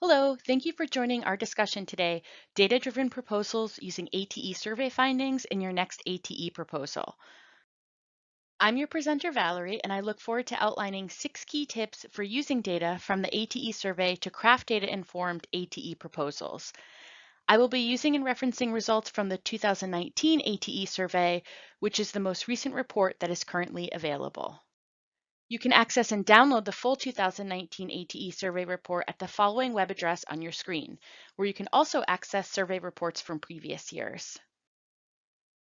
Hello, thank you for joining our discussion today, Data-Driven Proposals Using ATE Survey Findings in Your Next ATE Proposal. I'm your presenter, Valerie, and I look forward to outlining six key tips for using data from the ATE survey to craft data-informed ATE proposals. I will be using and referencing results from the 2019 ATE survey, which is the most recent report that is currently available. You can access and download the full 2019 ATE survey report at the following web address on your screen, where you can also access survey reports from previous years.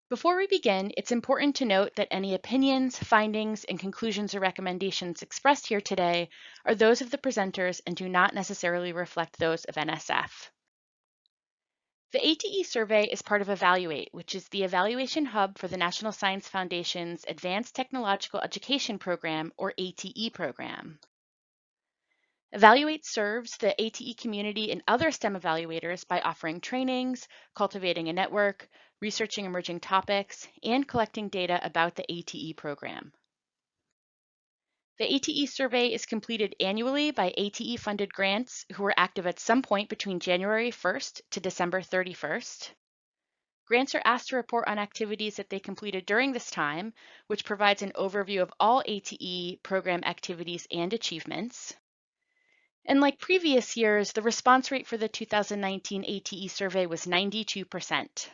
Before we begin, it's important to note that any opinions, findings, and conclusions or recommendations expressed here today are those of the presenters and do not necessarily reflect those of NSF. The ATE survey is part of Evaluate, which is the evaluation hub for the National Science Foundation's Advanced Technological Education Program, or ATE program. Evaluate serves the ATE community and other STEM evaluators by offering trainings, cultivating a network, researching emerging topics, and collecting data about the ATE program. The ATE survey is completed annually by ATE funded grants who are active at some point between January 1st to December 31st. Grants are asked to report on activities that they completed during this time, which provides an overview of all ATE program activities and achievements. And like previous years, the response rate for the 2019 ATE survey was 92%.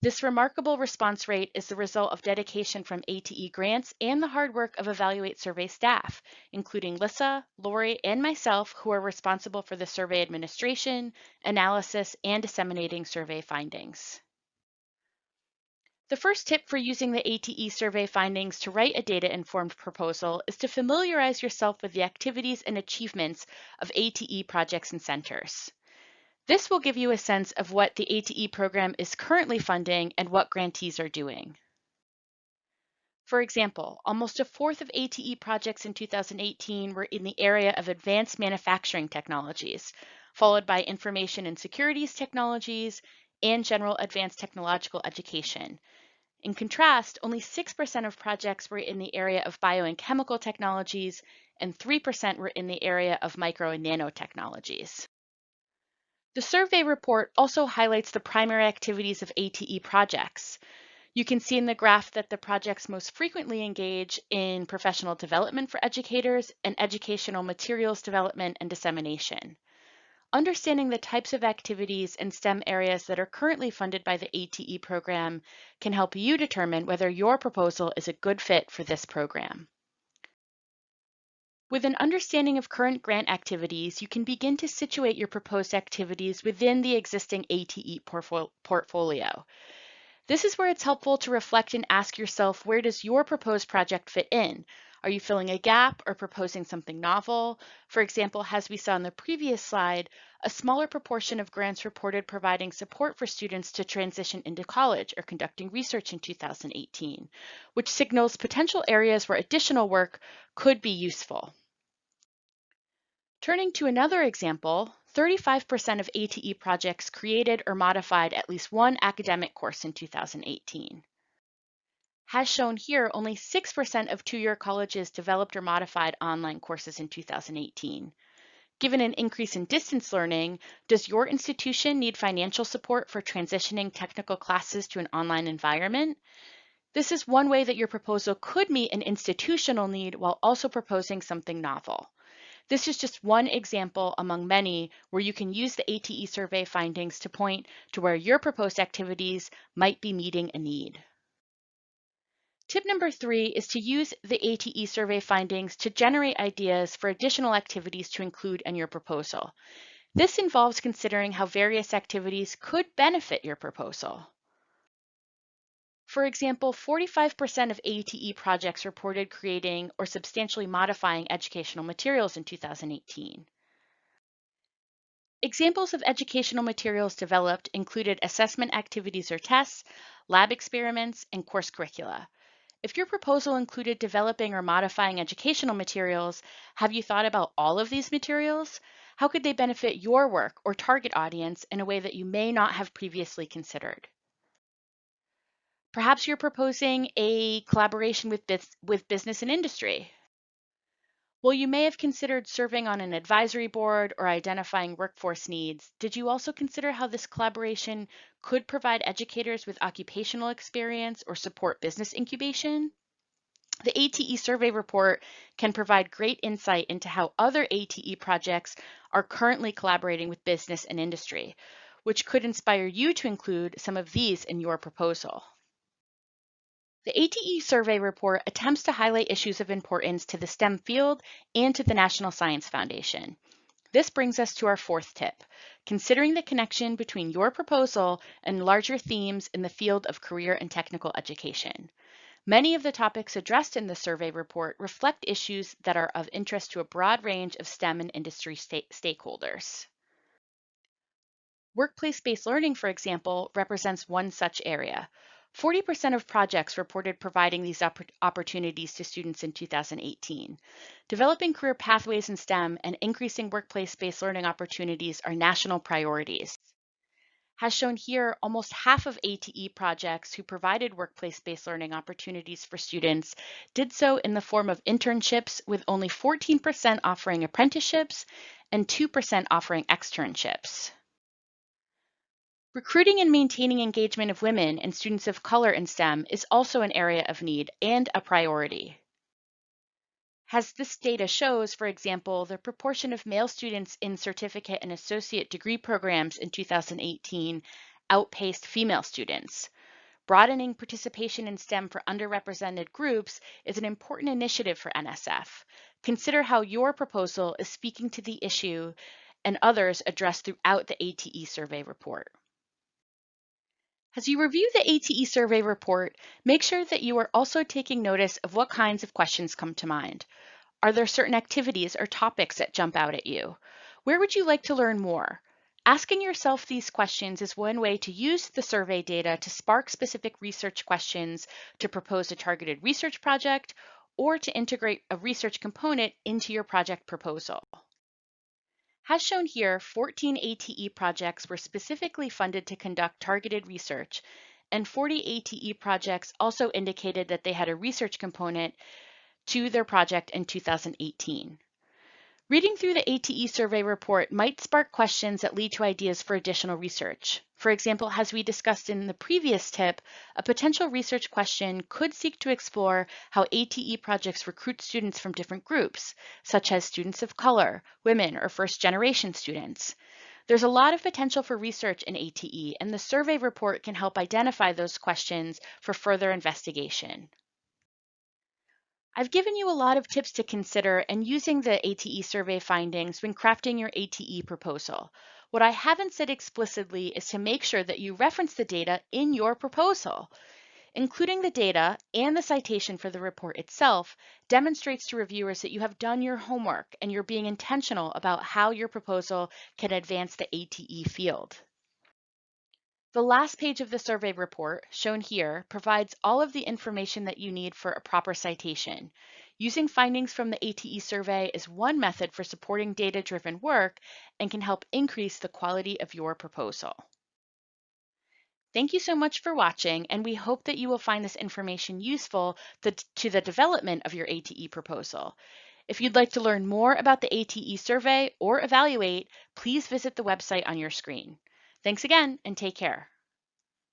This remarkable response rate is the result of dedication from ATE grants and the hard work of Evaluate survey staff, including Lissa, Lori, and myself, who are responsible for the survey administration, analysis, and disseminating survey findings. The first tip for using the ATE survey findings to write a data-informed proposal is to familiarize yourself with the activities and achievements of ATE projects and centers. This will give you a sense of what the ATE program is currently funding and what grantees are doing. For example, almost a fourth of ATE projects in 2018 were in the area of advanced manufacturing technologies, followed by information and securities technologies and general advanced technological education. In contrast, only 6% of projects were in the area of bio and chemical technologies, and 3% were in the area of micro and nanotechnologies. The survey report also highlights the primary activities of ATE projects. You can see in the graph that the projects most frequently engage in professional development for educators and educational materials development and dissemination. Understanding the types of activities and STEM areas that are currently funded by the ATE program can help you determine whether your proposal is a good fit for this program. With an understanding of current grant activities, you can begin to situate your proposed activities within the existing ATE portfolio. This is where it's helpful to reflect and ask yourself, where does your proposed project fit in? Are you filling a gap or proposing something novel? For example, as we saw in the previous slide, a smaller proportion of grants reported providing support for students to transition into college or conducting research in 2018, which signals potential areas where additional work could be useful. Turning to another example, 35% of ATE projects created or modified at least one academic course in 2018. As shown here, only 6% of two-year colleges developed or modified online courses in 2018. Given an increase in distance learning, does your institution need financial support for transitioning technical classes to an online environment? This is one way that your proposal could meet an institutional need while also proposing something novel. This is just one example among many where you can use the ATE survey findings to point to where your proposed activities might be meeting a need. Tip number three is to use the ATE survey findings to generate ideas for additional activities to include in your proposal. This involves considering how various activities could benefit your proposal. For example, 45% of ATE projects reported creating or substantially modifying educational materials in 2018. Examples of educational materials developed included assessment activities or tests, lab experiments, and course curricula. If your proposal included developing or modifying educational materials, have you thought about all of these materials? How could they benefit your work or target audience in a way that you may not have previously considered? Perhaps you're proposing a collaboration with, with business and industry. While you may have considered serving on an advisory board or identifying workforce needs, did you also consider how this collaboration could provide educators with occupational experience or support business incubation? The ATE survey report can provide great insight into how other ATE projects are currently collaborating with business and industry, which could inspire you to include some of these in your proposal. The ATE survey report attempts to highlight issues of importance to the STEM field and to the National Science Foundation. This brings us to our fourth tip, considering the connection between your proposal and larger themes in the field of career and technical education. Many of the topics addressed in the survey report reflect issues that are of interest to a broad range of STEM and industry stakeholders. Workplace-based learning, for example, represents one such area. 40% of projects reported providing these opportunities to students in 2018. Developing career pathways in STEM and increasing workplace-based learning opportunities are national priorities. As shown here, almost half of ATE projects who provided workplace-based learning opportunities for students did so in the form of internships, with only 14% offering apprenticeships and 2% offering externships. Recruiting and maintaining engagement of women and students of color in STEM is also an area of need and a priority. As this data shows, for example, the proportion of male students in certificate and associate degree programs in 2018 outpaced female students. Broadening participation in STEM for underrepresented groups is an important initiative for NSF. Consider how your proposal is speaking to the issue and others addressed throughout the ATE survey report. As you review the ATE survey report, make sure that you are also taking notice of what kinds of questions come to mind. Are there certain activities or topics that jump out at you? Where would you like to learn more? Asking yourself these questions is one way to use the survey data to spark specific research questions to propose a targeted research project or to integrate a research component into your project proposal. As shown here, 14 ATE projects were specifically funded to conduct targeted research, and 40 ATE projects also indicated that they had a research component to their project in 2018. Reading through the ATE survey report might spark questions that lead to ideas for additional research. For example, as we discussed in the previous tip, a potential research question could seek to explore how ATE projects recruit students from different groups, such as students of color, women, or first generation students. There's a lot of potential for research in ATE, and the survey report can help identify those questions for further investigation. I've given you a lot of tips to consider and using the ATE survey findings when crafting your ATE proposal. What I haven't said explicitly is to make sure that you reference the data in your proposal. Including the data and the citation for the report itself demonstrates to reviewers that you have done your homework and you're being intentional about how your proposal can advance the ATE field. The last page of the survey report, shown here, provides all of the information that you need for a proper citation. Using findings from the ATE survey is one method for supporting data-driven work and can help increase the quality of your proposal. Thank you so much for watching, and we hope that you will find this information useful to the development of your ATE proposal. If you'd like to learn more about the ATE survey or evaluate, please visit the website on your screen. Thanks again and take care.